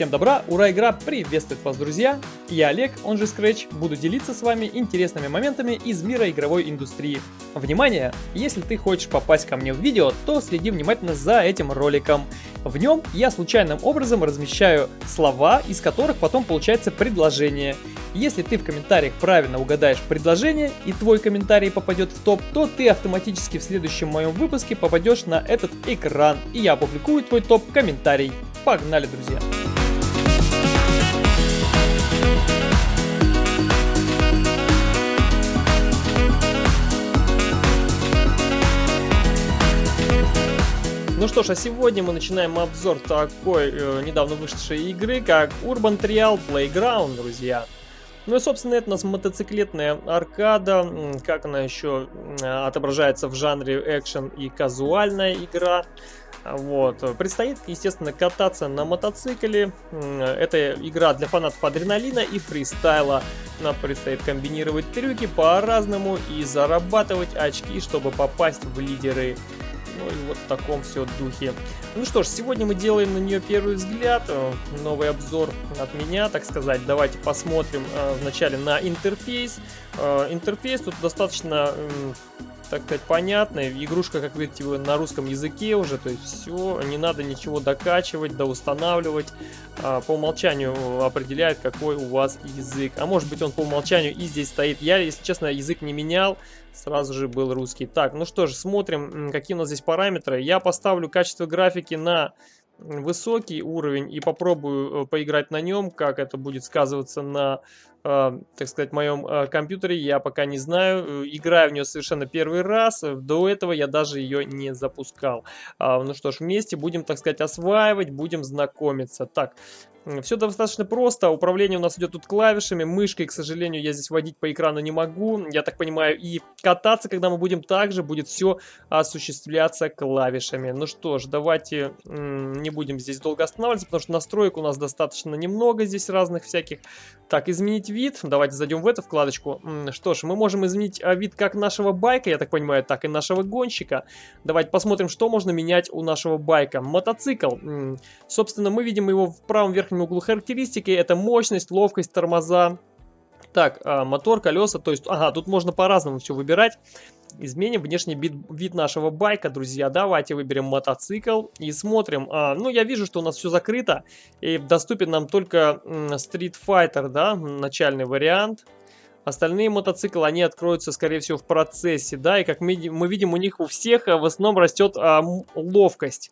Всем добра, ура, игра приветствует вас, друзья! Я Олег, он же Scratch, буду делиться с вами интересными моментами из мира игровой индустрии. Внимание! Если ты хочешь попасть ко мне в видео, то следи внимательно за этим роликом. В нем я случайным образом размещаю слова, из которых потом получается предложение. Если ты в комментариях правильно угадаешь предложение и твой комментарий попадет в топ, то ты автоматически в следующем моем выпуске попадешь на этот экран и я опубликую твой топ-комментарий. Погнали, друзья! Ну что ж, а сегодня мы начинаем обзор такой э, недавно вышедшей игры, как Urban Trial Playground, друзья. Ну и, собственно, это у нас мотоциклетная аркада, как она еще отображается в жанре экшен и казуальная игра. Вот. Предстоит, естественно, кататься на мотоцикле. Это игра для фанатов адреналина и фристайла. Нам предстоит комбинировать трюки по-разному и зарабатывать очки, чтобы попасть в лидеры ну и вот в таком все духе. Ну что ж, сегодня мы делаем на нее первый взгляд. Э, новый обзор от меня, так сказать. Давайте посмотрим э, вначале на интерфейс. Э, интерфейс тут достаточно так сказать, понятная. Игрушка, как видите, на русском языке уже, то есть все, не надо ничего докачивать, доустанавливать. По умолчанию определяет, какой у вас язык. А может быть он по умолчанию и здесь стоит. Я, если честно, язык не менял, сразу же был русский. Так, ну что же, смотрим, какие у нас здесь параметры. Я поставлю качество графики на высокий уровень и попробую э, поиграть на нем, как это будет сказываться на, э, так сказать, моем э, компьютере, я пока не знаю. Играю в нее совершенно первый раз, до этого я даже ее не запускал. А, ну что ж, вместе будем, так сказать, осваивать, будем знакомиться. Так, все достаточно просто, управление у нас идет тут клавишами, мышкой, к сожалению, я здесь водить по экрану не могу, я так понимаю, и кататься, когда мы будем также, будет все осуществляться клавишами. Ну что ж, давайте не будем здесь долго останавливаться, потому что настроек у нас достаточно немного здесь разных всяких. Так, изменить вид, давайте зайдем в эту вкладочку. Что ж, мы можем изменить а, вид как нашего байка, я так понимаю, так и нашего гонщика. Давайте посмотрим, что можно менять у нашего байка. Мотоцикл, собственно, мы видим его в правом верхнем верхнем углу характеристики. Это мощность, ловкость, тормоза. Так, а, мотор, колеса, то есть, ага, тут можно по-разному все выбирать. Изменим внешний вид, вид нашего байка, друзья. Давайте выберем мотоцикл и смотрим. А, ну, я вижу, что у нас все закрыто. И доступен нам только Street Fighter, да, начальный вариант. Остальные мотоциклы, они откроются, скорее всего, в процессе, да. И как мы, мы видим, у них у всех а, в основном растет а, ловкость.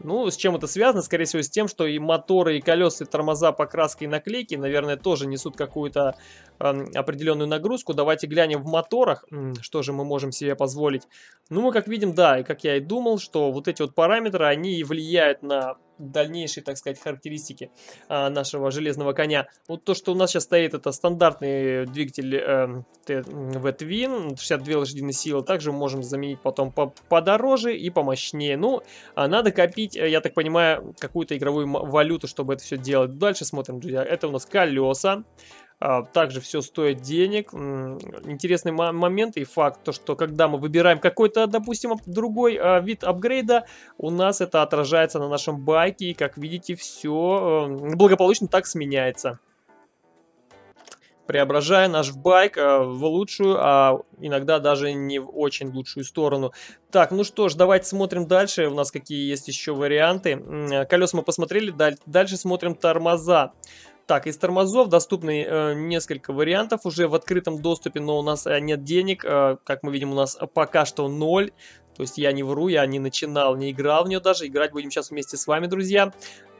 Ну, с чем это связано? Скорее всего, с тем, что и моторы, и колеса, и тормоза, покраски и наклейки, наверное, тоже несут какую-то э, определенную нагрузку. Давайте глянем в моторах, что же мы можем себе позволить. Ну, мы как видим, да, и как я и думал, что вот эти вот параметры, они влияют на дальнейшие, так сказать, характеристики а, нашего железного коня. Вот то, что у нас сейчас стоит, это стандартный двигатель э, V-Twin, 62 лошадиные силы. Также можем заменить потом по подороже и помощнее. Ну, а надо копить, э, я так понимаю, какую-то игровую валюту, чтобы это все делать. Дальше смотрим, друзья. Это у нас колеса. А, также все стоит денег. Интересный момент и факт, то что когда мы выбираем какой-то, допустим, другой а, вид апгрейда, у нас это отражается на нашем байке. И как видите, все благополучно так сменяется преображая наш байк а, в лучшую, а иногда даже не в очень лучшую сторону. Так, ну что ж, давайте смотрим дальше. У нас какие есть еще варианты. Колеса мы посмотрели, дальше смотрим тормоза. Так, из тормозов доступны э, несколько вариантов уже в открытом доступе, но у нас э, нет денег. Э, как мы видим, у нас пока что ноль. То есть я не вру, я не начинал, не играл в нее даже. Играть будем сейчас вместе с вами, друзья.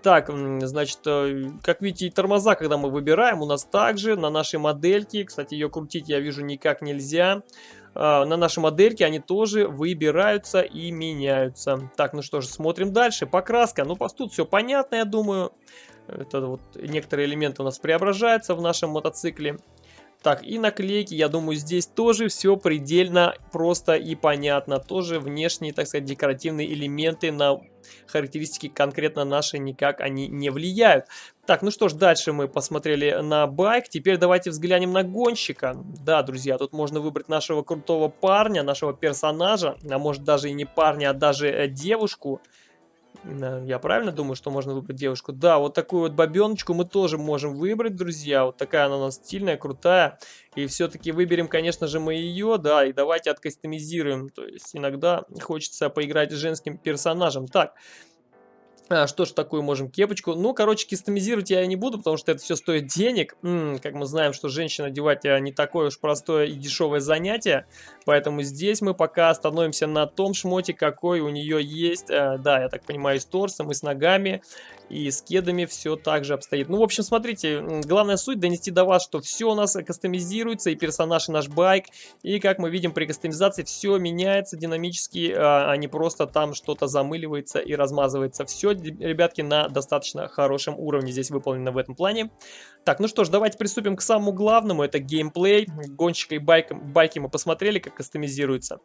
Так, значит, э, как видите, тормоза, когда мы выбираем, у нас также на нашей модельке. Кстати, ее крутить я вижу никак нельзя. Uh, на нашей модельке они тоже выбираются и меняются. Так, ну что же, смотрим дальше. Покраска. Ну, тут все понятно, я думаю. Это вот некоторые элементы у нас преображаются в нашем мотоцикле. Так, и наклейки, я думаю, здесь тоже все предельно просто и понятно. Тоже внешние, так сказать, декоративные элементы на характеристики конкретно наши никак они не влияют. Так, ну что ж, дальше мы посмотрели на байк. Теперь давайте взглянем на гонщика. Да, друзья, тут можно выбрать нашего крутого парня, нашего персонажа. А может даже и не парня, а даже э, девушку. Я правильно думаю, что можно выбрать девушку? Да, вот такую вот бабеночку мы тоже можем выбрать, друзья. Вот такая она у нас стильная, крутая. И все-таки выберем, конечно же, мы ее, да, и давайте откастомизируем. То есть иногда хочется поиграть с женским персонажем. Так, а, что ж такую можем кепочку? Ну, короче, кастомизировать я не буду, потому что это все стоит денег. М -м, как мы знаем, что женщина одевать а, не такое уж простое и дешевое занятие. Поэтому здесь мы пока остановимся на том шмоте, какой у нее есть. А, да, я так понимаю, с торсом, и с ногами, и с кедами все так же обстоит. Ну, в общем, смотрите, главная суть донести до вас, что все у нас кастомизируется, и персонаж, и наш байк. И, как мы видим, при кастомизации все меняется динамически, а не просто там что-то замыливается и размазывается. Все ребятки, на достаточно хорошем уровне здесь выполнено в этом плане. Так, ну что ж, давайте приступим к самому главному, это геймплей. Гонщика и байк, байки мы посмотрели, как кастомизируется.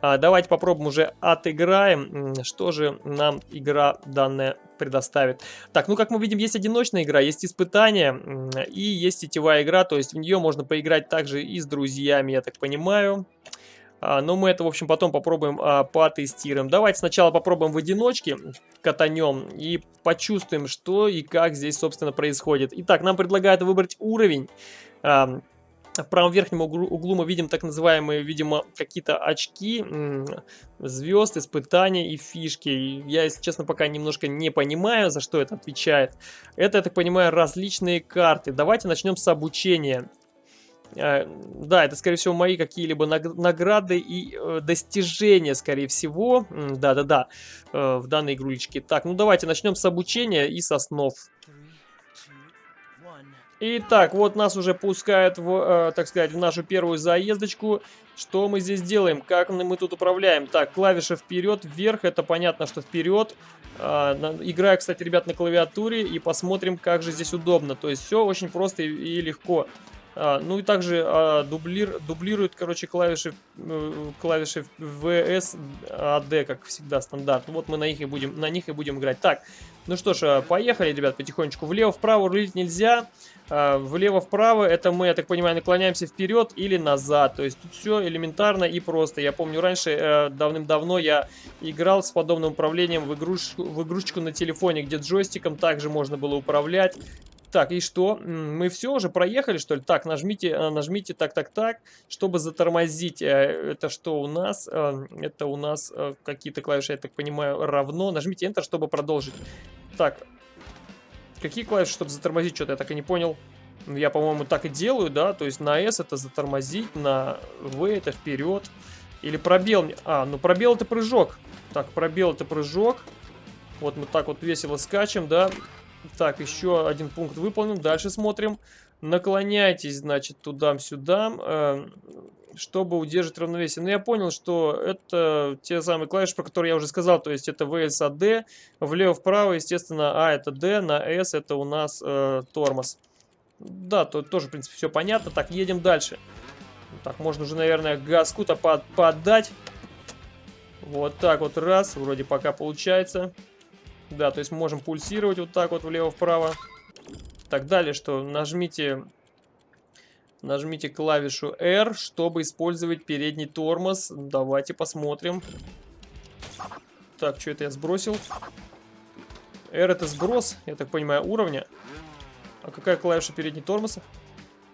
А, давайте попробуем уже отыграем, что же нам игра данная предоставит. Так, ну как мы видим, есть одиночная игра, есть испытания и есть сетевая игра, то есть в нее можно поиграть также и с друзьями, я так понимаю. А, но мы это, в общем, потом попробуем а, потестируем. Давайте сначала попробуем в одиночке, катанем и почувствуем, что и как здесь, собственно, происходит. Итак, нам предлагают выбрать уровень. А, в правом верхнем углу мы видим так называемые, видимо, какие-то очки, звезд, испытания и фишки. Я, если честно, пока немножко не понимаю, за что это отвечает. Это, я так понимаю, различные карты. Давайте начнем с обучения. Э, да, это, скорее всего, мои какие-либо награды и э, достижения, скорее всего. Да-да-да, э, в данной игрулечке. Так, ну давайте начнем с обучения и со снов. Итак, вот нас уже пускают, в, так сказать, в нашу первую заездочку. Что мы здесь делаем? Как мы тут управляем? Так, клавиша вперед, вверх, это понятно, что вперед. играю, кстати, ребят, на клавиатуре и посмотрим, как же здесь удобно. То есть все очень просто и легко. А, ну и также а, дублир, дублирует, короче, клавиши, э, клавиши VS AD, как всегда, стандарт. Вот мы на них и будем, на них и будем играть. Так, ну что ж, а, поехали, ребят, потихонечку. Влево-вправо рулить нельзя. А, Влево-вправо это мы, я так понимаю, наклоняемся вперед или назад. То есть тут все элементарно и просто. Я помню, раньше, э, давным-давно я играл с подобным управлением в игрушечку, в игрушечку на телефоне, где джойстиком также можно было управлять. Так, и что? Мы все уже проехали, что ли? Так, нажмите, э, нажмите так, так, так, чтобы затормозить. Э, это что у нас? Э, это у нас какие-то клавиши, я так понимаю, равно. Нажмите Enter, чтобы продолжить. Так, какие клавиши, чтобы затормозить? Что-то я так и не понял. Я, по-моему, так и делаю, да? То есть на S это затормозить, на V это вперед. Или пробел. А, ну пробел это прыжок. Так, пробел это прыжок. Вот мы так вот весело скачем, да? Так, еще один пункт выполнен. Дальше смотрим. Наклоняйтесь, значит, туда-сюда, э, чтобы удержать равновесие. Но ну, я понял, что это те самые клавиши, про которые я уже сказал. То есть это VSAD, влево-вправо, естественно, А это D, на S это у нас э, тормоз. Да, то тоже, в принципе, все понятно. Так, едем дальше. Так, можно уже, наверное, газку-то под, поддать. Вот так вот раз, вроде пока получается. Да, то есть можем пульсировать вот так вот влево-вправо. Так, далее что? Нажмите, нажмите клавишу R, чтобы использовать передний тормоз. Давайте посмотрим. Так, что это я сбросил? R это сброс, я так понимаю, уровня. А какая клавиша передний тормоз?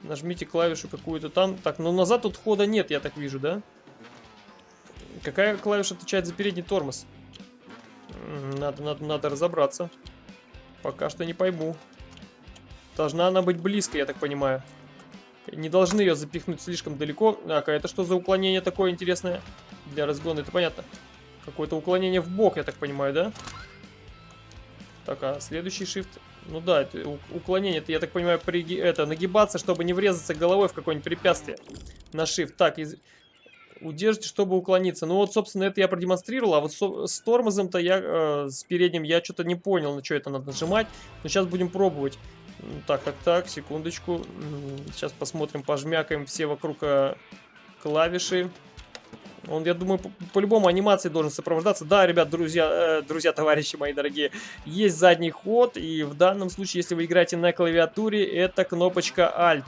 Нажмите клавишу какую-то там. Так, ну назад тут хода нет, я так вижу, да? Какая клавиша отвечает за передний тормоз? Надо, надо, надо разобраться. Пока что не пойму. Должна она быть близко, я так понимаю. Не должны ее запихнуть слишком далеко. Так, а это что за уклонение такое интересное? Для разгона, это понятно. Какое-то уклонение в бок, я так понимаю, да? Так, а следующий shift... Ну да, это уклонение, это, я так понимаю, при, это, нагибаться, чтобы не врезаться головой в какое-нибудь препятствие. На shift. Так, из... Удержите, чтобы уклониться. Ну вот, собственно, это я продемонстрировал, а вот с тормозом-то я, э, с передним, я что-то не понял, на что это надо нажимать. Но сейчас будем пробовать. Так, так, так, секундочку. Сейчас посмотрим, пожмякаем все вокруг э, клавиши. Он, я думаю, по-любому по анимации должен сопровождаться. Да, ребят, друзья, э, друзья, товарищи мои дорогие, есть задний ход. И в данном случае, если вы играете на клавиатуре, это кнопочка Alt.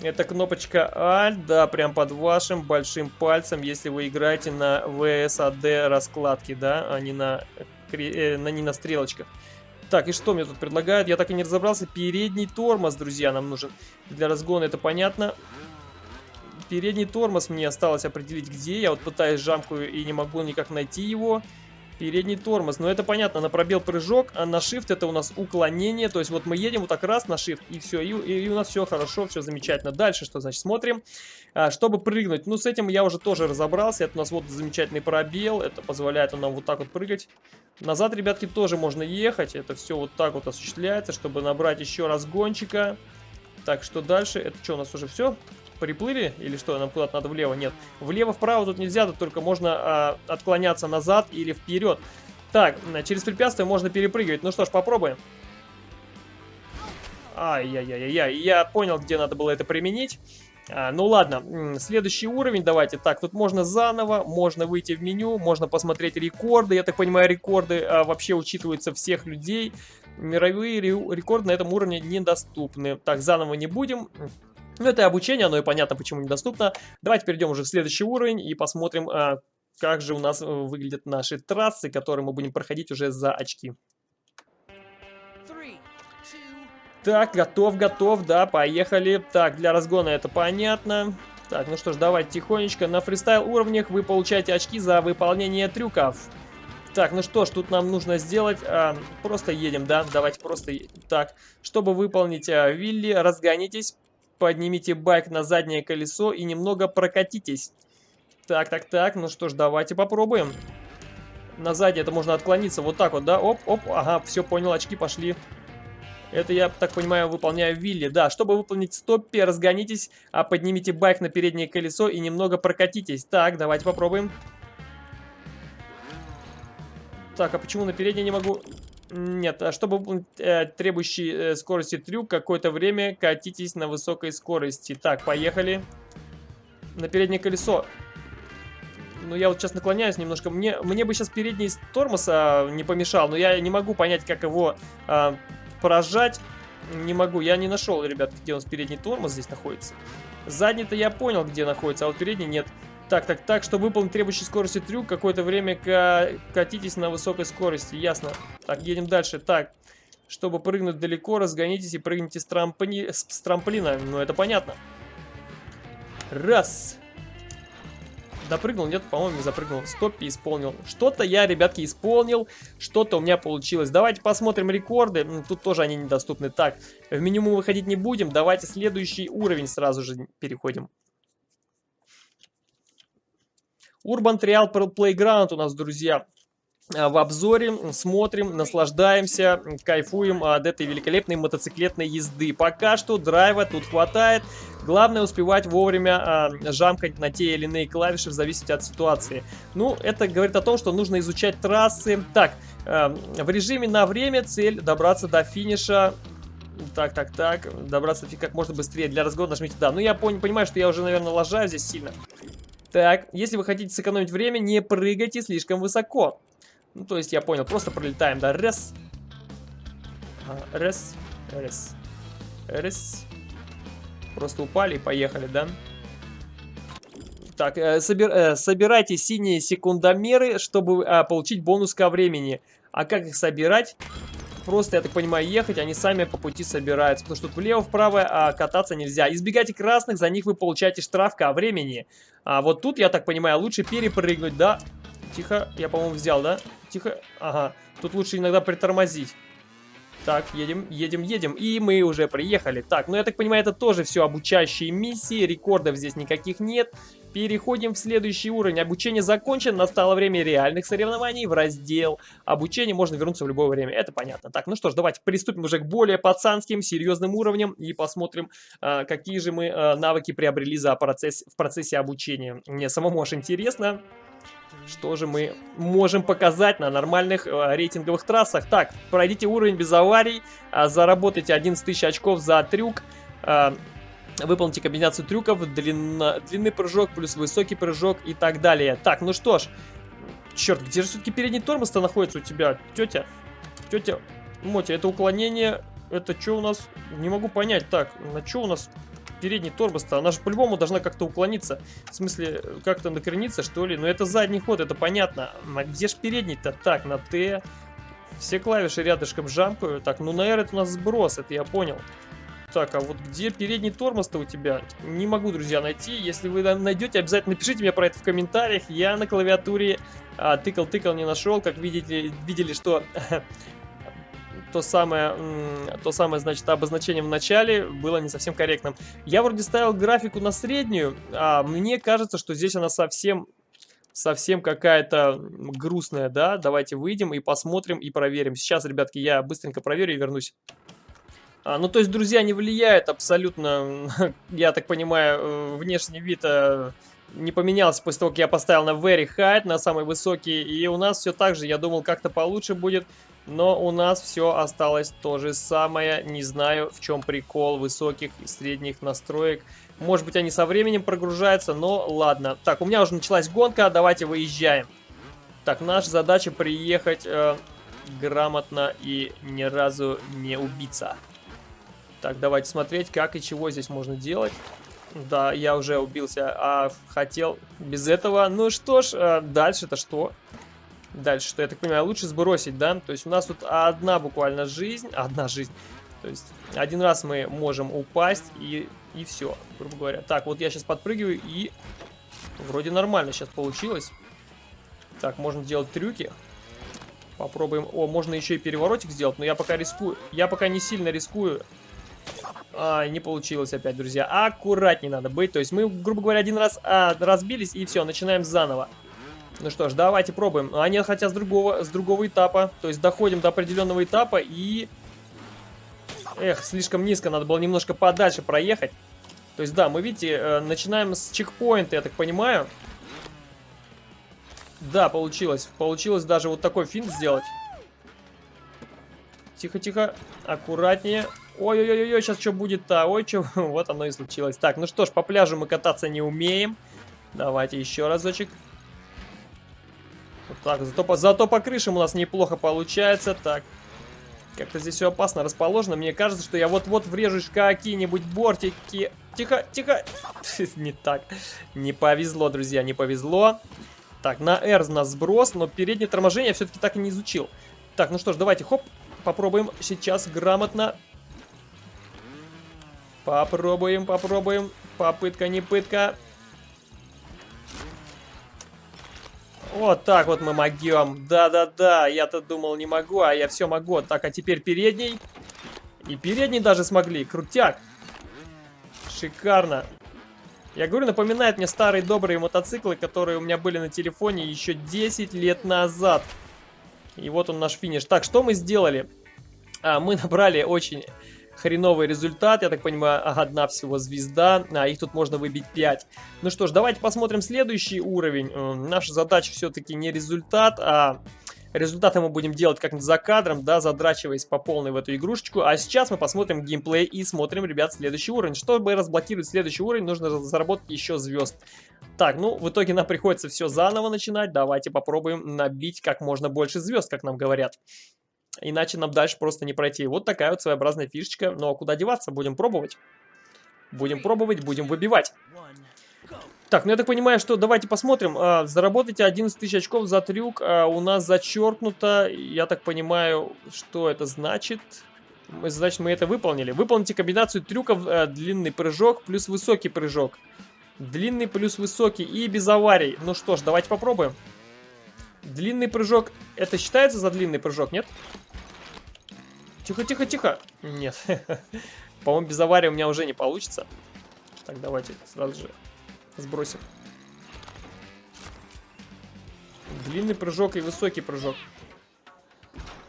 Это кнопочка Alt, да, прям под вашим большим пальцем, если вы играете на VSAD раскладке, да, а не на э, на, не на стрелочках. Так, и что мне тут предлагают? Я так и не разобрался. Передний тормоз, друзья, нам нужен. Для разгона это понятно. Передний тормоз мне осталось определить, где. Я вот пытаюсь жамкую и не могу никак найти его. Передний тормоз. Но это понятно, на пробел прыжок, а на shift это у нас уклонение. То есть вот мы едем вот так раз на shift и все. И, и у нас все хорошо, все замечательно. Дальше что значит? Смотрим. А, чтобы прыгнуть. Ну с этим я уже тоже разобрался. Это у нас вот замечательный пробел. Это позволяет нам вот так вот прыгать. Назад, ребятки, тоже можно ехать. Это все вот так вот осуществляется, чтобы набрать еще разгончика. Так, что дальше? Это что, у нас уже все? Приплыли? Или что, нам куда-то надо влево? Нет. Влево-вправо тут нельзя, тут только можно а, отклоняться назад или вперед. Так, через препятствие можно перепрыгивать. Ну что ж, попробуем. Ай-яй-яй-яй. Я понял, где надо было это применить. А, ну ладно, следующий уровень давайте. Так, тут можно заново, можно выйти в меню, можно посмотреть рекорды. Я так понимаю, рекорды а, вообще учитываются всех людей. Мировые рекорды на этом уровне недоступны. Так, заново не будем. Ну, это обучение, оно и понятно, почему недоступно. Давайте перейдем уже в следующий уровень и посмотрим, а, как же у нас э, выглядят наши трассы, которые мы будем проходить уже за очки. Так, готов, готов, да, поехали. Так, для разгона это понятно. Так, ну что ж, давайте тихонечко. На фристайл уровнях вы получаете очки за выполнение трюков. Так, ну что ж, тут нам нужно сделать... А, просто едем, да? Давайте просто... Так, чтобы выполнить а, Вилли, разгонитесь, Поднимите байк на заднее колесо и немного прокатитесь. Так, так, так, ну что ж, давайте попробуем. На заднее это можно отклониться вот так вот, да? Оп, оп, ага, все понял, очки пошли. Это, я так понимаю, выполняю вилли. Да, чтобы выполнить стоппи, разгонитесь, а поднимите байк на переднее колесо и немного прокатитесь. Так, давайте попробуем. Так, а почему на переднее не могу? Нет, а чтобы э, требующий э, скорости трюк, какое-то время катитесь на высокой скорости. Так, поехали. На переднее колесо. Ну, я вот сейчас наклоняюсь немножко. Мне, мне бы сейчас передний тормоз а, не помешал, но я не могу понять, как его а, поражать. Не могу. Я не нашел, ребят, где у нас передний тормоз здесь находится. Задний-то я понял, где находится, а вот передний нет. Так, так, так, чтобы выполнить требующий скорости трюк, какое-то время катитесь на высокой скорости, ясно. Так, едем дальше. Так, чтобы прыгнуть далеко, разгонитесь и прыгните с, трампли... с трамплина. Ну, это понятно. Раз. Допрыгнул? Нет, по-моему, не запрыгнул. Стоппи исполнил. Что-то я, ребятки, исполнил. Что-то у меня получилось. Давайте посмотрим рекорды. Тут тоже они недоступны. Так, в мы выходить не будем. Давайте следующий уровень сразу же переходим. Urban Trial Playground у нас, друзья, а, в обзоре. Смотрим, наслаждаемся, кайфуем от этой великолепной мотоциклетной езды. Пока что драйва тут хватает. Главное успевать вовремя а, жамкать на те или иные клавиши в зависимости от ситуации. Ну, это говорит о том, что нужно изучать трассы. Так, а, в режиме на время цель добраться до финиша так, так, так. Добраться как можно быстрее. Для разгона нажмите «Да». Ну, я пон понимаю, что я уже, наверное, лажаю здесь сильно. Так, если вы хотите сэкономить время, не прыгайте слишком высоко. Ну, то есть, я понял, просто пролетаем, да, раз. Раз, раз, раз. Просто упали и поехали, да? Так, э, собир, э, собирайте синие секундомеры, чтобы э, получить бонус ко времени. А как их собирать? Просто, я так понимаю, ехать, они сами по пути собираются. Потому что тут влево-вправо а, кататься нельзя. Избегайте красных, за них вы получаете штраф ко времени. А вот тут, я так понимаю, лучше перепрыгнуть, да? Тихо, я, по-моему, взял, да? Тихо, ага. Тут лучше иногда притормозить. Так, едем, едем, едем. И мы уже приехали. Так, ну я так понимаю, это тоже все обучающие миссии. Рекордов здесь никаких нет. Переходим в следующий уровень. Обучение закончено. Настало время реальных соревнований в раздел. Обучение можно вернуться в любое время. Это понятно. Так, ну что ж, давайте приступим уже к более пацанским, серьезным уровням. И посмотрим, а, какие же мы а, навыки приобрели за процесс, в процессе обучения. Мне самому аж интересно. Что же мы можем показать на нормальных э, рейтинговых трассах? Так, пройдите уровень без аварий, заработайте 11 тысяч очков за трюк, выполните комбинацию трюков, длинно, длинный прыжок плюс высокий прыжок и так далее. Так, ну что ж, черт, где же все-таки передний тормоз-то находится у тебя, тетя? Тетя, Мотя, это уклонение, это что у нас? Не могу понять. Так, на что у нас передний тормоз-то? Она же по-любому должна как-то уклониться. В смысле, как-то накрениться, что ли? Но это задний ход, это понятно. А где же передний-то? Так, на Т. Все клавиши рядышком жамкаю. Так, ну на R это у нас сброс, это я понял. Так, а вот где передний тормоз-то у тебя? Не могу, друзья, найти. Если вы найдете, обязательно напишите мне про это в комментариях. Я на клавиатуре тыкал-тыкал, а, не нашел. Как видите, видели, что то самое, то самое, значит, обозначение в начале было не совсем корректным. Я вроде ставил графику на среднюю, а мне кажется, что здесь она совсем совсем какая-то грустная, да? Давайте выйдем и посмотрим и проверим. Сейчас, ребятки, я быстренько проверю и вернусь. А, ну, то есть, друзья, не влияет абсолютно, я так понимаю, э, внешний вид э, не поменялся после того, как я поставил на Very High, на самый высокий. И у нас все так же, я думал, как-то получше будет. Но у нас все осталось то же самое. Не знаю, в чем прикол высоких и средних настроек. Может быть, они со временем прогружаются, но ладно. Так, у меня уже началась гонка, давайте выезжаем. Так, наша задача приехать э, грамотно и ни разу не убиться. Так, давайте смотреть, как и чего здесь можно делать. Да, я уже убился, а хотел без этого. Ну что ж, э, дальше-то что? Дальше что, я так понимаю, лучше сбросить, да? То есть у нас тут одна буквально жизнь, одна жизнь. То есть один раз мы можем упасть и, и все, грубо говоря. Так, вот я сейчас подпрыгиваю и вроде нормально сейчас получилось. Так, можно делать трюки. Попробуем. О, можно еще и переворотик сделать, но я пока рискую. Я пока не сильно рискую а, не получилось опять, друзья. Аккуратнее надо быть. То есть мы, грубо говоря, один раз а, разбились и все, начинаем заново. Ну что ж, давайте пробуем. А нет, хотя с другого, с другого этапа. То есть доходим до определенного этапа и... Эх, слишком низко, надо было немножко подальше проехать. То есть да, мы, видите, э, начинаем с чекпоинта, я так понимаю. Да, получилось. Получилось даже вот такой финт сделать. Тихо-тихо, аккуратнее. Ой-ой-ой, сейчас что будет-то? Ой, что? вот оно и случилось. Так, ну что ж, по пляжу мы кататься не умеем. Давайте еще разочек. Вот так, зато по, зато по крышам у нас неплохо получается. Так, как-то здесь все опасно расположено. Мне кажется, что я вот-вот врежусь в какие-нибудь бортики. Тихо, тихо. не так. Не повезло, друзья, не повезло. Так, на R у нас сброс, но переднее торможение я все-таки так и не изучил. Так, ну что ж, давайте, хоп, попробуем сейчас грамотно Попробуем, попробуем. Попытка, не пытка. Вот так вот мы могем. Да-да-да, я-то думал не могу, а я все могу. Так, а теперь передний. И передний даже смогли. Крутяк. Шикарно. Я говорю, напоминает мне старые добрые мотоциклы, которые у меня были на телефоне еще 10 лет назад. И вот он наш финиш. Так, что мы сделали? А, мы набрали очень хреновый результат. Я так понимаю, одна всего звезда, а их тут можно выбить 5. Ну что ж, давайте посмотрим следующий уровень. Наша задача все-таки не результат, а результаты мы будем делать как за кадром, да, задрачиваясь по полной в эту игрушечку. А сейчас мы посмотрим геймплей и смотрим, ребят, следующий уровень. Чтобы разблокировать следующий уровень, нужно заработать еще звезд. Так, ну, в итоге нам приходится все заново начинать. Давайте попробуем набить как можно больше звезд, как нам говорят. Иначе нам дальше просто не пройти. Вот такая вот своеобразная фишечка. Ну а куда деваться? Будем пробовать. Будем пробовать, будем выбивать. Так, ну я так понимаю, что давайте посмотрим. А, заработайте 11 тысяч очков за трюк. А, у нас зачеркнуто. Я так понимаю, что это значит. Значит, мы это выполнили. Выполните комбинацию трюков длинный прыжок плюс высокий прыжок. Длинный плюс высокий и без аварий. Ну что ж, давайте попробуем. Длинный прыжок. Это считается за длинный прыжок, нет? Тихо, тихо, тихо. Нет. По-моему, без аварии у меня уже не получится. Так, давайте сразу же сбросим. Длинный прыжок и высокий прыжок.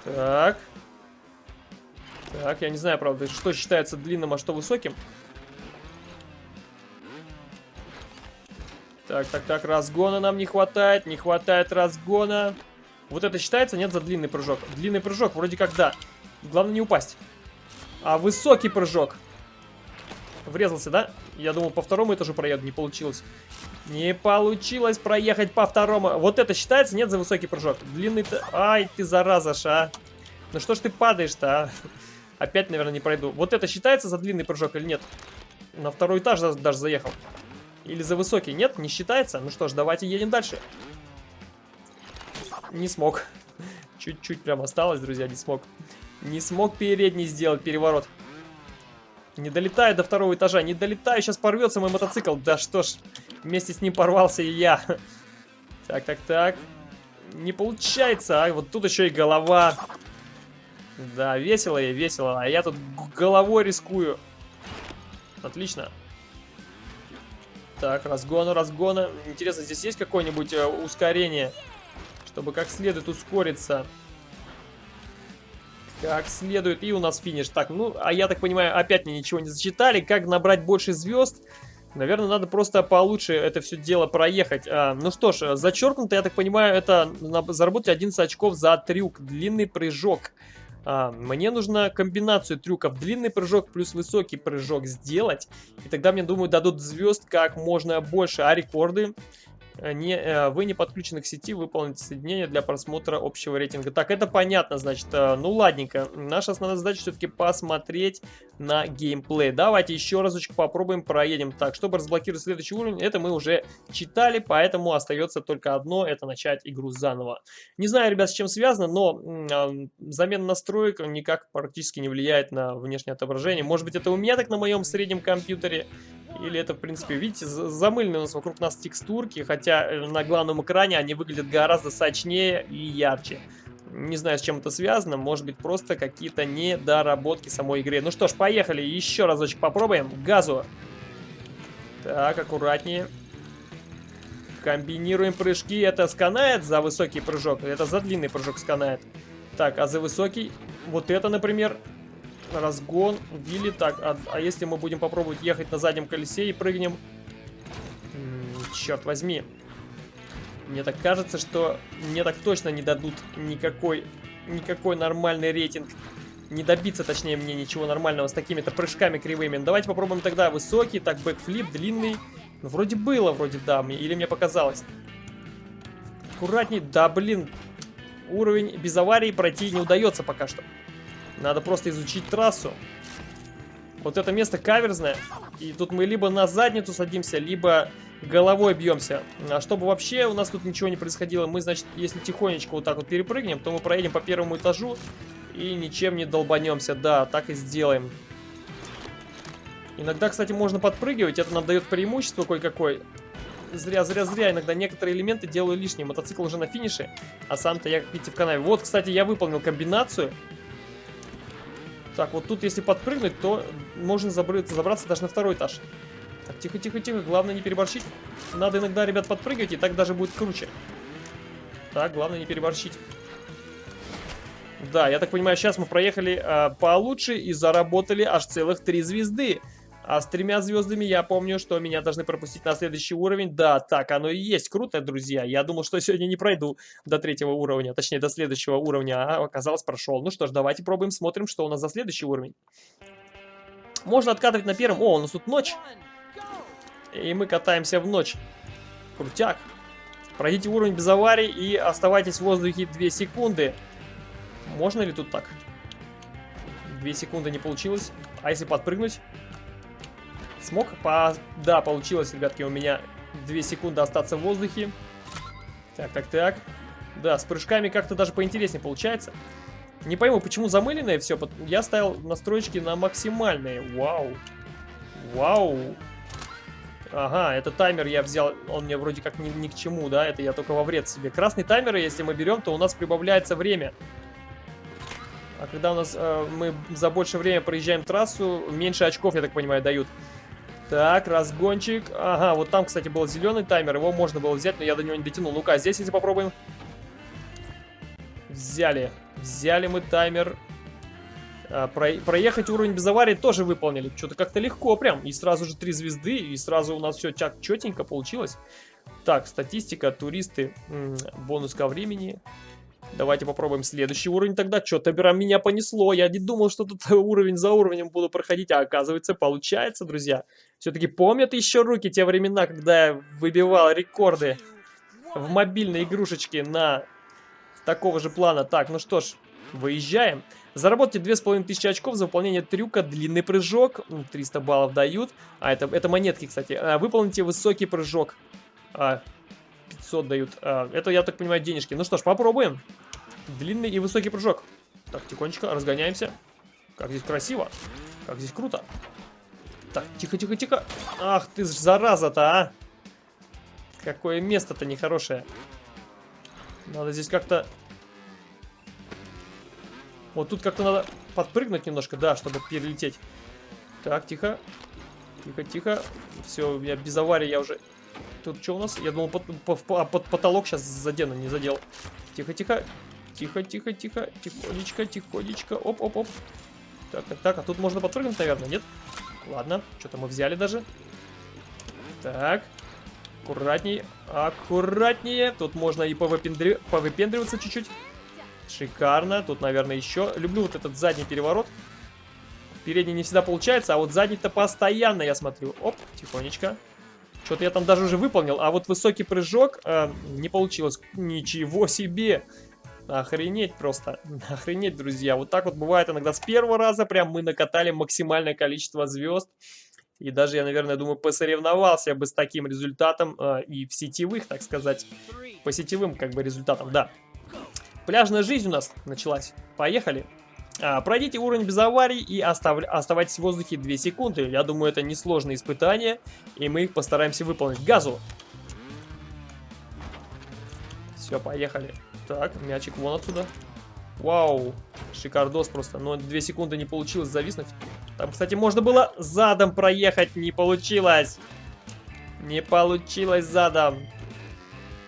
Так. Так, я не знаю, правда, что считается длинным, а что высоким. Так, так, так, разгона нам не хватает, не хватает разгона. Вот это считается, нет, за длинный прыжок? Длинный прыжок, вроде как да. Главное не упасть. А высокий прыжок. Врезался, да? Я думал, по второму этажу проеду, не получилось. Не получилось проехать по второму. Вот это считается, нет, за высокий прыжок. Длинный-то... Ай, ты зараза, ша. Ну что ж ты падаешь-то, а? Опять, наверное, не пройду. Вот это считается за длинный прыжок или нет? На второй этаж даже заехал. Или за высокий? Нет, не считается? Ну что ж, давайте едем дальше. Не смог. Чуть-чуть прям осталось, друзья, не смог. Не смог передний сделать переворот. Не долетаю до второго этажа, не долетаю, сейчас порвется мой мотоцикл. Да что ж, вместе с ним порвался и я. Так, так, так. Не получается, а вот тут еще и голова. Да, весело и весело, а я тут головой рискую. Отлично. Так, разгона, разгона. Интересно, здесь есть какое-нибудь э, ускорение, чтобы как следует ускориться? Как следует. И у нас финиш. Так, ну, а я так понимаю, опять мне ничего не зачитали. Как набрать больше звезд? Наверное, надо просто получше это все дело проехать. А, ну что ж, зачеркнуто, я так понимаю, это заработать 11 очков за трюк. Длинный прыжок. А, мне нужно комбинацию трюков. Длинный прыжок плюс высокий прыжок сделать. И тогда мне, думаю, дадут звезд как можно больше. А рекорды не, э, вы не подключены к сети, выполните соединение для просмотра общего рейтинга. Так, это понятно, значит, э, ну ладненько. Наша основная задача все-таки посмотреть на геймплей. Давайте еще разочек попробуем, проедем. Так, чтобы разблокировать следующий уровень, это мы уже читали, поэтому остается только одно, это начать игру заново. Не знаю, ребят, с чем связано, но э, замена настроек никак практически не влияет на внешнее отображение. Может быть, это у меня так на моем среднем компьютере, или это, в принципе, видите, замыленные у нас вокруг нас текстурки, хотя э, на главном экране они выглядят гораздо сочнее и ярче. Не знаю, с чем это связано, может быть, просто какие-то недоработки самой игры. Ну что ж, поехали, еще разочек попробуем. Газу. Так, аккуратнее. Комбинируем прыжки. Это сканает за высокий прыжок, это за длинный прыжок сканает. Так, а за высокий, вот это, например, разгон, вилли. Так, а, а если мы будем попробовать ехать на заднем колесе и прыгнем? М -м, черт возьми. Мне так кажется, что мне так точно не дадут никакой, никакой нормальный рейтинг. Не добиться, точнее, мне ничего нормального с такими-то прыжками кривыми. Давайте попробуем тогда высокий, так, бэкфлип, длинный. Ну, вроде было, вроде да, мне, или мне показалось. Аккуратней, да, блин. Уровень без аварии пройти не удается пока что. Надо просто изучить трассу. Вот это место каверзное. И тут мы либо на задницу садимся, либо головой бьемся. А чтобы вообще у нас тут ничего не происходило, мы, значит, если тихонечко вот так вот перепрыгнем, то мы проедем по первому этажу и ничем не долбанемся. Да, так и сделаем. Иногда, кстати, можно подпрыгивать, это нам дает преимущество кое-какое. Зря, зря, зря. Иногда некоторые элементы делаю лишние. Мотоцикл уже на финише, а сам-то я, как видите, в канаве. Вот, кстати, я выполнил комбинацию. Так, вот тут если подпрыгнуть, то можно забраться, даже на второй этаж. Так, тихо, тихо, тихо. Главное не переборщить. Надо иногда, ребят, подпрыгивать, и так даже будет круче. Так, главное не переборщить. Да, я так понимаю, сейчас мы проехали э, получше и заработали аж целых три звезды. А с тремя звездами я помню, что меня должны пропустить на следующий уровень. Да, так оно и есть. Круто, друзья. Я думал, что сегодня не пройду до третьего уровня, точнее, до следующего уровня, а оказалось прошел. Ну что ж, давайте пробуем, смотрим, что у нас за следующий уровень. Можно откатывать на первом. О, у нас тут ночь. И мы катаемся в ночь. Крутяк. Пройдите уровень без аварий и оставайтесь в воздухе 2 секунды. Можно ли тут так? 2 секунды не получилось. А если подпрыгнуть? Смог? По... Да, получилось, ребятки, у меня 2 секунды остаться в воздухе. Так, так, так. Да, с прыжками как-то даже поинтереснее получается. Не пойму, почему замыленное все. Я ставил настройки на максимальные. Вау. Вау. Ага, это таймер я взял, он мне вроде как ни, ни к чему, да, это я только во вред себе. Красный таймер, если мы берем, то у нас прибавляется время. А когда у нас э, мы за больше время проезжаем трассу, меньше очков, я так понимаю, дают. Так, разгончик. Ага, вот там, кстати, был зеленый таймер. Его можно было взять, но я до него не дотянул. Ну-ка, здесь если попробуем. Взяли. Взяли мы таймер. А, про, проехать уровень без аварии тоже выполнили. Что-то как-то легко прям. И сразу же три звезды. И сразу у нас все чак четенько получилось. Так, статистика, туристы, бонус ко времени. Давайте попробуем следующий уровень тогда. Что-то прям меня понесло. Я не думал, что тут уровень за уровнем буду проходить. А оказывается, получается, друзья. Все-таки помнят еще руки те времена, когда я выбивал рекорды в мобильной игрушечке на такого же плана. Так, ну что ж. Выезжаем. Заработайте 2500 очков за выполнение трюка длинный прыжок. 300 баллов дают. А, это, это монетки, кстати. А, выполните высокий прыжок. А, 500 дают. А, это, я так понимаю, денежки. Ну что ж, попробуем. Длинный и высокий прыжок. Так, тихонечко, разгоняемся. Как здесь красиво. Как здесь круто. Так, тихо-тихо-тихо. Ах ты ж зараза-то, а. Какое место-то нехорошее. Надо здесь как-то... Вот тут как-то надо подпрыгнуть немножко, да, чтобы перелететь. Так, тихо. Тихо-тихо. Все, меня без аварии я уже... Тут что у нас? Я думал, под, под, под потолок сейчас задену, не задел. Тихо-тихо. Тихо-тихо-тихо. Тихонечко, тихонечко. Оп-оп-оп. Так, так, так. А тут можно подпрыгнуть, наверное, нет? Ладно. Что-то мы взяли даже. Так. Аккуратней. Аккуратнее. Тут можно и повыпендри... повыпендриваться чуть-чуть. Шикарно. Тут, наверное, еще. Люблю вот этот задний переворот. Передний не всегда получается, а вот задний-то постоянно, я смотрю. Оп, тихонечко. Что-то я там даже уже выполнил. А вот высокий прыжок э, не получилось. Ничего себе! Охренеть просто. Охренеть, друзья. Вот так вот бывает иногда с первого раза. Прям мы накатали максимальное количество звезд. И даже я, наверное, думаю, посоревновался бы с таким результатом э, и в сетевых, так сказать, по сетевым как бы результатам, да. Пляжная жизнь у нас началась. Поехали. А, пройдите уровень без аварий и остав... оставайтесь в воздухе 2 секунды. Я думаю, это несложное испытание, и мы их постараемся выполнить. Газу! Все, поехали. Так, мячик вон отсюда. Вау, шикардос просто. Но 2 секунды не получилось зависнуть. Там, кстати, можно было задом проехать. Не получилось. Не получилось задом.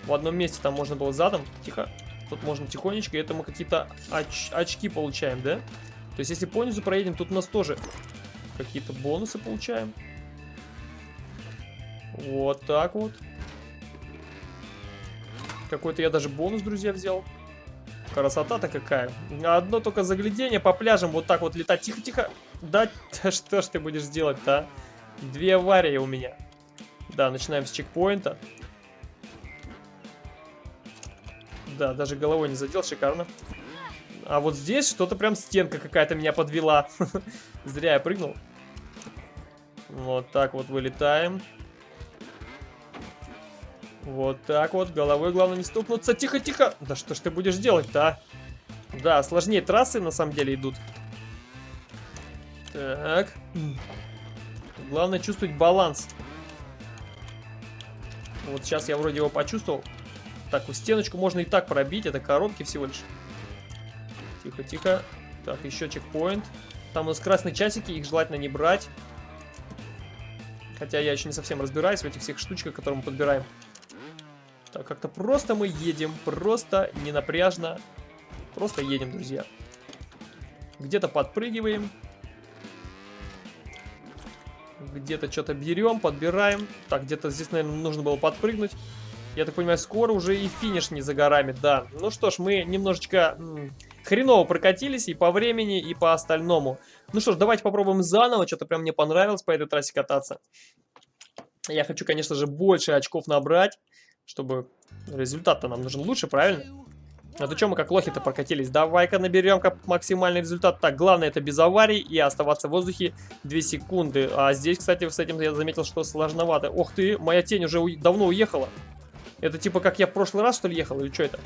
В одном месте там можно было задом. Тихо. Тут можно тихонечко. И это мы какие-то оч очки получаем, да? То есть, если понизу проедем, тут у нас тоже какие-то бонусы получаем. Вот так вот. Какой-то я даже бонус, друзья, взял. Красота-то какая. Одно только заглядение по пляжам вот так вот летать. Тихо-тихо. Да, что ж ты будешь делать-то, а? Две аварии у меня. Да, начинаем с чекпоинта. Да, даже головой не задел, шикарно. А вот здесь что-то прям стенка какая-то меня подвела. Зря я прыгнул. Вот так вот вылетаем. Вот так вот, головой главное не стукнуться. Тихо-тихо. Да что ж ты будешь делать-то, а? Да, сложнее трассы на самом деле идут. Так. Главное чувствовать баланс. Вот сейчас я вроде его почувствовал. Так, вот стеночку можно и так пробить. Это коронки всего лишь. Тихо-тихо. Так, еще чекпоинт. Там у нас красные часики, их желательно не брать. Хотя я еще не совсем разбираюсь в этих всех штучках, которые мы подбираем. Так, как-то просто мы едем, просто не напряжно. Просто едем, друзья. Где-то подпрыгиваем. Где-то что-то берем, подбираем. Так, где-то здесь, наверное, нужно было подпрыгнуть. Я так понимаю, скоро уже и финиш не за горами, да. Ну что ж, мы немножечко хреново прокатились и по времени, и по остальному. Ну что ж, давайте попробуем заново. Что-то прям мне понравилось по этой трассе кататься. Я хочу, конечно же, больше очков набрать чтобы результат-то нам нужен лучше, правильно? А то что мы как лохи-то прокатились? Давай-ка наберем как максимальный результат. Так, главное это без аварий и оставаться в воздухе 2 секунды. А здесь, кстати, с этим я заметил, что сложновато. Ох ты, моя тень уже давно уехала. Это типа как я в прошлый раз, что ли, ехал? Или что это?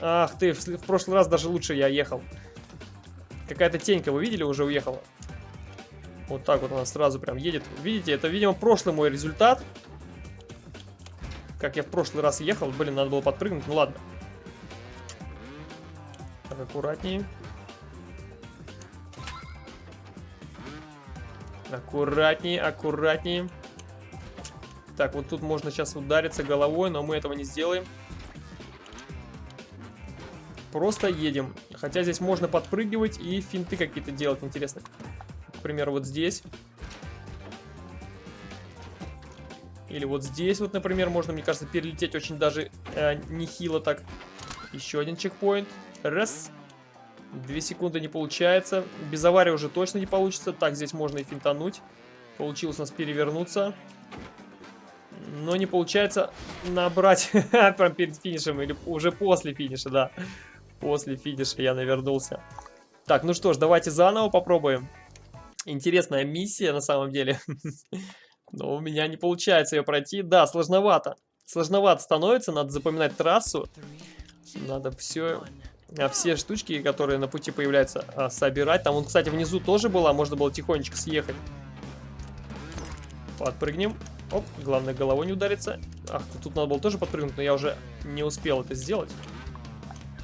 Ах ты, в прошлый раз даже лучше я ехал. Какая-то тенька, вы видели, уже уехала. Вот так вот она сразу прям едет. Видите, это, видимо, прошлый мой результат. Как я в прошлый раз ехал. Блин, надо было подпрыгнуть. Ну ладно. Так, аккуратнее. Аккуратнее, аккуратнее. Так, вот тут можно сейчас удариться головой, но мы этого не сделаем. Просто едем. Хотя здесь можно подпрыгивать и финты какие-то делать, интересно. К примеру, вот здесь. Или вот здесь вот, например, можно, мне кажется, перелететь очень даже э, нехило так. Еще один чекпоинт. Раз. Две секунды не получается. Без аварии уже точно не получится. Так, здесь можно и финтануть. Получилось у нас перевернуться. Но не получается набрать прям перед финишем или уже после финиша, да. После финиша я навернулся. Так, ну что ж, давайте заново попробуем. Интересная миссия на самом деле. Но у меня не получается ее пройти. Да, сложновато. Сложновато становится, надо запоминать трассу. Надо все, а все штучки, которые на пути появляются, а, собирать. Там, он, кстати, внизу тоже была, можно было тихонечко съехать. Подпрыгнем. Оп, главное головой не удариться. Ах, тут надо было тоже подпрыгнуть, но я уже не успел это сделать.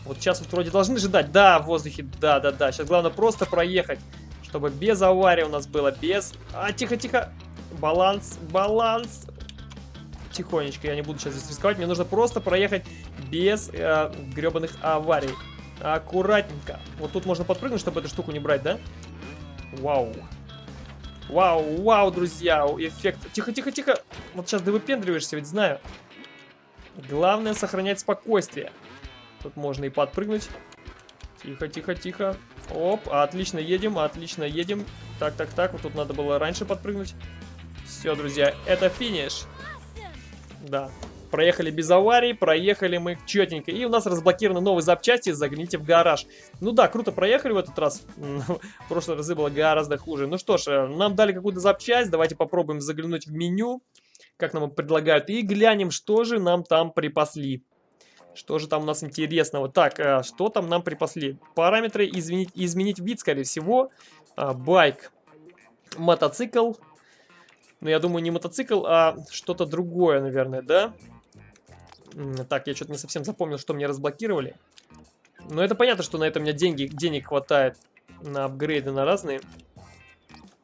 Вот сейчас вот вроде должны ждать. Да, в воздухе, да-да-да. Сейчас главное просто проехать, чтобы без аварии у нас было, без... А, тихо-тихо. Баланс, баланс. Тихонечко, я не буду сейчас здесь рисковать. Мне нужно просто проехать без э, гребаных аварий. Аккуратненько. Вот тут можно подпрыгнуть, чтобы эту штуку не брать, да? Вау. Вау, вау, друзья, эффект. Тихо, тихо, тихо. Вот сейчас ты выпендриваешься, ведь знаю. Главное сохранять спокойствие. Тут можно и подпрыгнуть. Тихо, тихо, тихо. Оп, отлично едем, отлично едем. Так, так, так, вот тут надо было раньше подпрыгнуть. Все, друзья, это финиш. Да, проехали без аварий, проехали мы четенько. И у нас разблокированы новые запчасти, загляните в гараж. Ну да, круто проехали в этот раз. В прошлый разы было гораздо хуже. Ну что ж, э, нам дали какую-то запчасть, давайте попробуем заглянуть в меню, как нам предлагают, и глянем, что же нам там припасли. Что же там у нас интересного? Так, э, что там нам припасли? Параметры изменить, изменить вид, скорее всего. А, байк. Мотоцикл. Ну, я думаю, не мотоцикл, а что-то другое, наверное, да? Так, я что-то не совсем запомнил, что мне разблокировали. Но это понятно, что на это у меня деньги, денег хватает на апгрейды, на разные.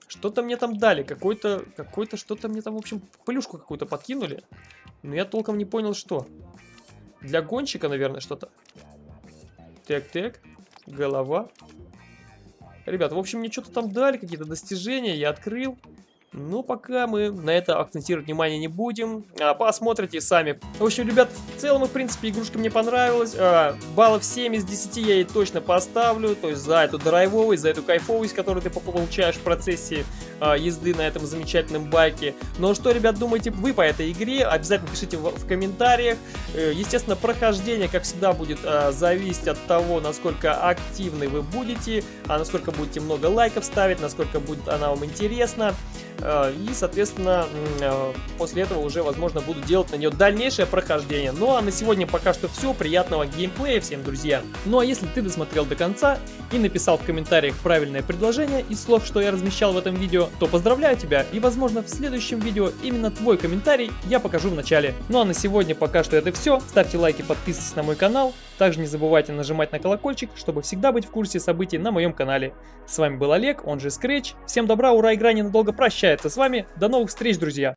Что-то мне там дали, какой-то, какой-то, что-то мне там, в общем, пылюшку какую-то подкинули. Но я толком не понял, что. Для гонщика, наверное, что-то. Так-так. Голова. Ребята, в общем, мне что-то там дали, какие-то достижения, я открыл. Но пока мы на это акцентировать внимание не будем. А, посмотрите сами. В общем, ребят, в целом, в принципе, игрушка мне понравилась. А, баллов 7 из 10 я ей точно поставлю. То есть за эту драйвовость, за эту кайфовость, которую ты получаешь в процессе а, езды на этом замечательном байке. Но что, ребят, думаете вы по этой игре? Обязательно пишите в, в комментариях. Э, естественно, прохождение, как всегда, будет а, зависеть от того, насколько активны вы будете, а насколько будете много лайков ставить, насколько будет она вам интересна. Э, и, соответственно, э, после этого уже, возможно, буду делать на нее дальнейшее прохождение. Ну а на сегодня пока что все. Приятного геймплея всем, друзья. Ну а если ты досмотрел до конца и написал в комментариях правильное предложение из слов, что я размещал в этом видео, то поздравляю тебя и, возможно, в следующем видео именно твой комментарий я покажу в начале. Ну а на сегодня пока что это все. Ставьте лайки, подписывайтесь на мой канал. Также не забывайте нажимать на колокольчик, чтобы всегда быть в курсе событий на моем канале. С вами был Олег, он же Scratch. Всем добра, ура, игра ненадолго прощается с вами. До новых встреч, друзья!